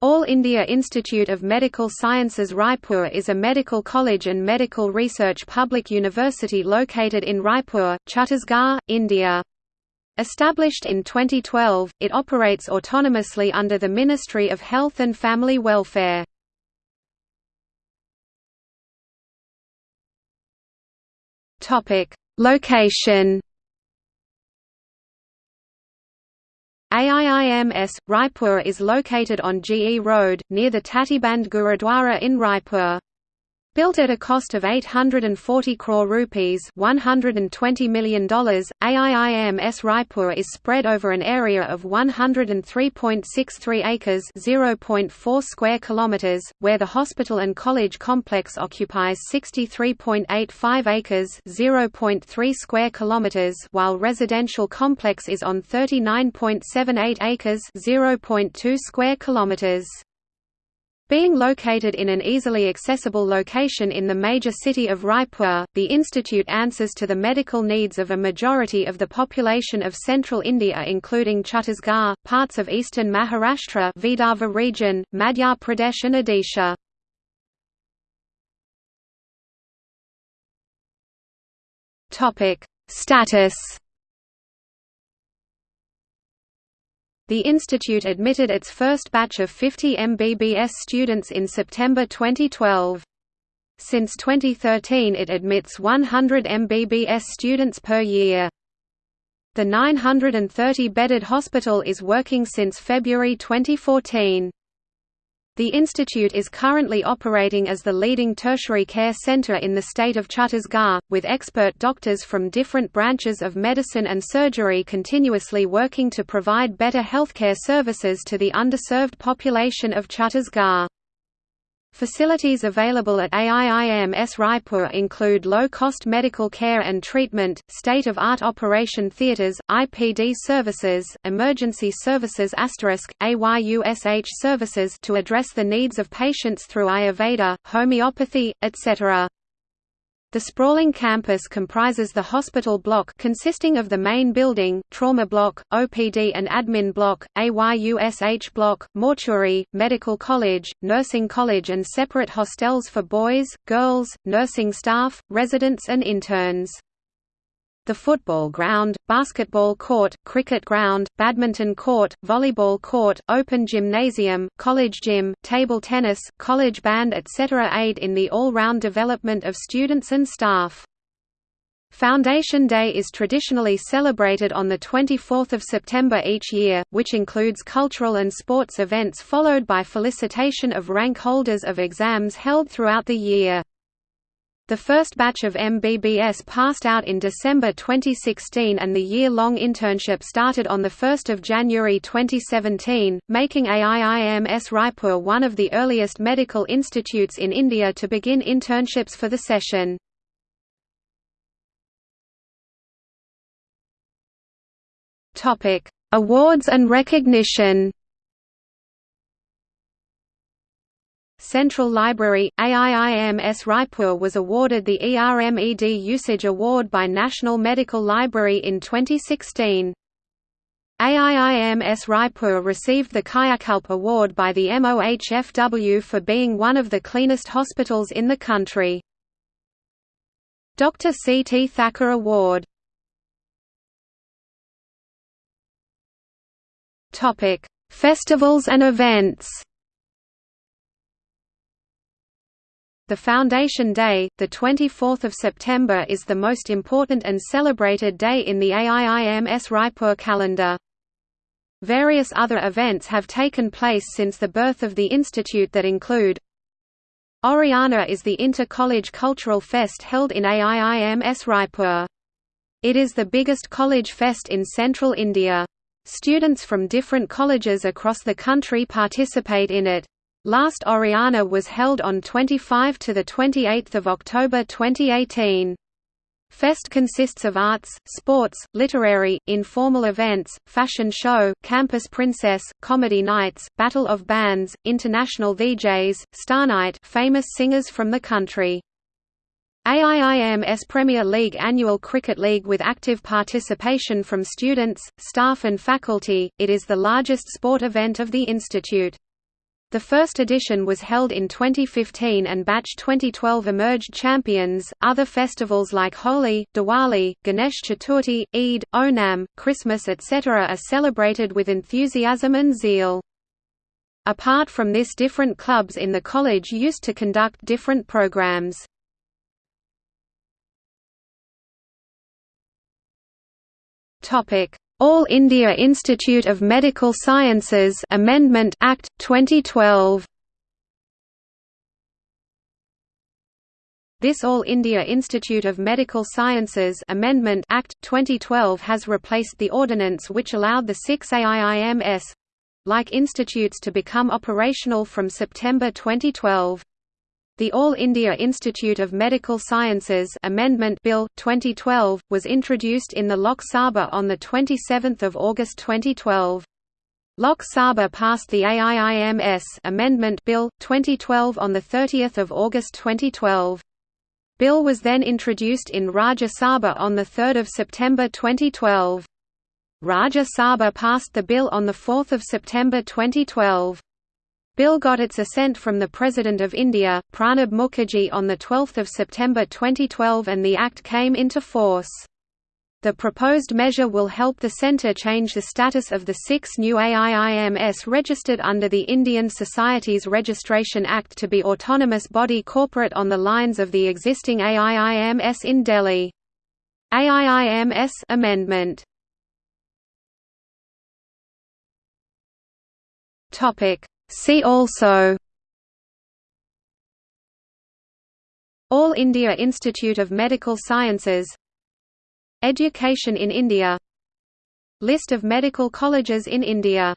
All India Institute of Medical Sciences Raipur is a medical college and medical research public university located in Raipur, Chhattisgarh, India. Established in 2012, it operates autonomously under the Ministry of Health and Family Welfare. Location AIIMS, Raipur is located on GE Road, near the Tatibandh Gurudwara in Raipur. Built at a cost of 840 crore rupees $120 million, AIIMS Raipur is spread over an area of 103.63 acres 0.4 square kilometers, where the hospital and college complex occupies 63.85 acres 0.3 square kilometers while residential complex is on 39.78 acres 0.2 square kilometers. Being located in an easily accessible location in the major city of Raipur, the institute answers to the medical needs of a majority of the population of central India including Chhattisgarh, parts of eastern Maharashtra Vidarbha region, Madhya Pradesh and Odisha. Status The institute admitted its first batch of 50 MBBS students in September 2012. Since 2013 it admits 100 MBBS students per year. The 930-bedded hospital is working since February 2014. The institute is currently operating as the leading tertiary care center in the state of Chhattisgarh, with expert doctors from different branches of medicine and surgery continuously working to provide better healthcare services to the underserved population of Chhattisgarh. Facilities available at AIIMS Raipur include low-cost medical care and treatment, state-of-art operation theatres, IPD services, emergency services AYUSH services to address the needs of patients through Ayurveda, homeopathy, etc. The sprawling campus comprises the hospital block consisting of the main building, trauma block, OPD and admin block, AYUSH block, mortuary, medical college, nursing college and separate hostels for boys, girls, nursing staff, residents and interns the football ground, basketball court, cricket ground, badminton court, volleyball court, open gymnasium, college gym, table tennis, college band etc. aid in the all-round development of students and staff. Foundation Day is traditionally celebrated on 24 September each year, which includes cultural and sports events followed by felicitation of rank holders of exams held throughout the year. The first batch of MBBS passed out in December 2016 and the year-long internship started on 1 January 2017, making AIIMS Raipur one of the earliest medical institutes in India to begin internships for the session. Awards and recognition Central Library, AIIMS Raipur was awarded the ERMED Usage Award by National Medical Library in 2016. AIIMS Raipur received the Kayakalp Award by the MOHFW for being one of the cleanest hospitals in the country. Dr. C. T. Thacker Award Festivals and events The Foundation Day, 24 September is the most important and celebrated day in the AIIMS Raipur calendar. Various other events have taken place since the birth of the institute that include Oriana is the inter-college cultural fest held in AIIMS Raipur. It is the biggest college fest in central India. Students from different colleges across the country participate in it. Last Oriana was held on 25 to 28 October 2018. Fest consists of arts, sports, literary, informal events, fashion show, campus princess, comedy nights, battle of bands, international VJs, star night famous singers from the country. AIIMS Premier League Annual Cricket League with active participation from students, staff and faculty, it is the largest sport event of the institute. The first edition was held in 2015 and batch 2012 emerged champions. Other festivals like Holi, Diwali, Ganesh Chaturthi, Eid, Onam, Christmas, etc. are celebrated with enthusiasm and zeal. Apart from this different clubs in the college used to conduct different programs. All India Institute of Medical Sciences Amendment Act 2012 This All India Institute of Medical Sciences Amendment Act 2012 has replaced the ordinance which allowed the six AIIMS like institutes to become operational from September 2012. The All India Institute of Medical Sciences Amendment Bill 2012 was introduced in the Lok Sabha on the 27th of August 2012. Lok Sabha passed the AIIMS Amendment Bill 2012 on the 30th of August 2012. Bill was then introduced in Rajya Sabha on the 3rd of September 2012. Rajya Sabha passed the bill on 4 September 2012. Bill got its assent from the President of India, Pranab Mukherjee on 12 September 2012 and the Act came into force. The proposed measure will help the centre change the status of the six new AIIMS registered under the Indian Societies Registration Act to be autonomous body corporate on the lines of the existing AIIMS in Delhi. AIIMS amendment Topic See also All India Institute of Medical Sciences Education in India List of medical colleges in India